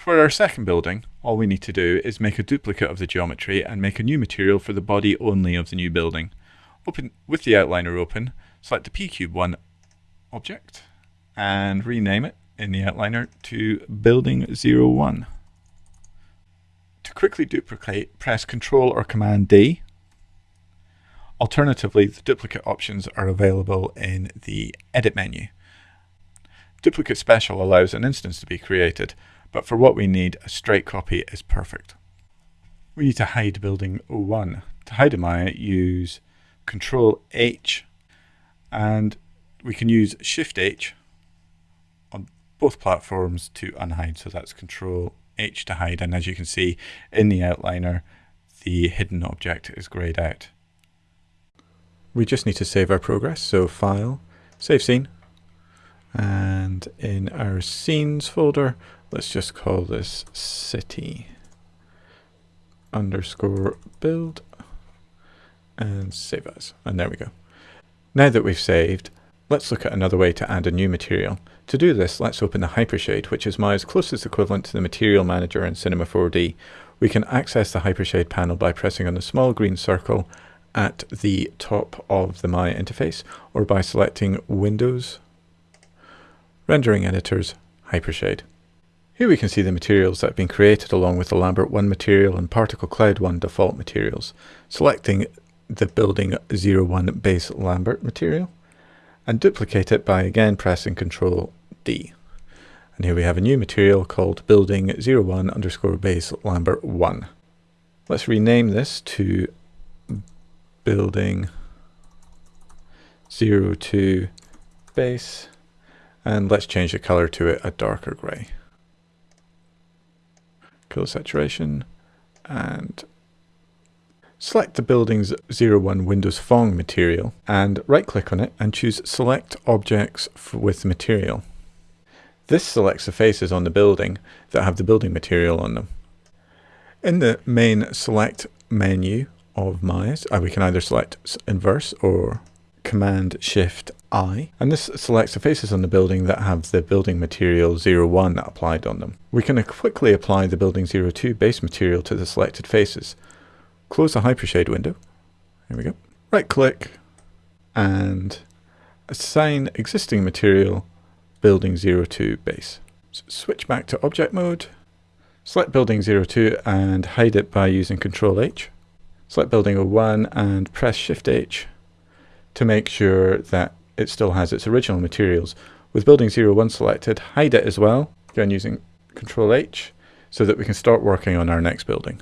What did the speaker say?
For our second building, all we need to do is make a duplicate of the geometry and make a new material for the body only of the new building. Open With the outliner open, select the P-Cube1 object and rename it in the outliner to Building 01. To quickly duplicate, press Ctrl or Command D. Alternatively, the duplicate options are available in the Edit menu. Duplicate Special allows an instance to be created, but for what we need, a straight copy is perfect. We need to hide building 01. To hide a Maya, use Control H and we can use Shift H on both platforms to unhide. So that's Control H to hide. And as you can see in the outliner, the hidden object is grayed out. We just need to save our progress. So File, Save Scene. And in our Scenes folder, let's just call this City underscore build and save as. And there we go. Now that we've saved, let's look at another way to add a new material. To do this, let's open the Hypershade, which is Maya's closest equivalent to the Material Manager in Cinema 4D. We can access the Hypershade panel by pressing on the small green circle at the top of the Maya interface, or by selecting Windows, Rendering Editors, Hypershade. Here we can see the materials that have been created along with the Lambert 1 material and Particle Cloud 1 default materials. Selecting the building 01 base Lambert material and duplicate it by again pressing Ctrl D. And here we have a new material called building 01 underscore base Lambert 1. Let's rename this to building 02 base and let's change the color to it a darker gray. Color saturation and Select the Buildings 01 Windows Phong material and right-click on it and choose Select Objects with Material. This selects the faces on the building that have the building material on them. In the main Select menu of Maya's, uh, we can either select Inverse or Command Shift I, and this selects the faces on the building that have the building material 01 applied on them. We can quickly apply the building 02 base material to the selected faces. Close the Hypershade window. Here we go. Right click and assign existing material building 02 base. So switch back to object mode. Select building 02 and hide it by using Control H. Select building 01 and press Shift H to make sure that it still has its original materials. With building 01 selected, hide it as well, again using Control H, so that we can start working on our next building.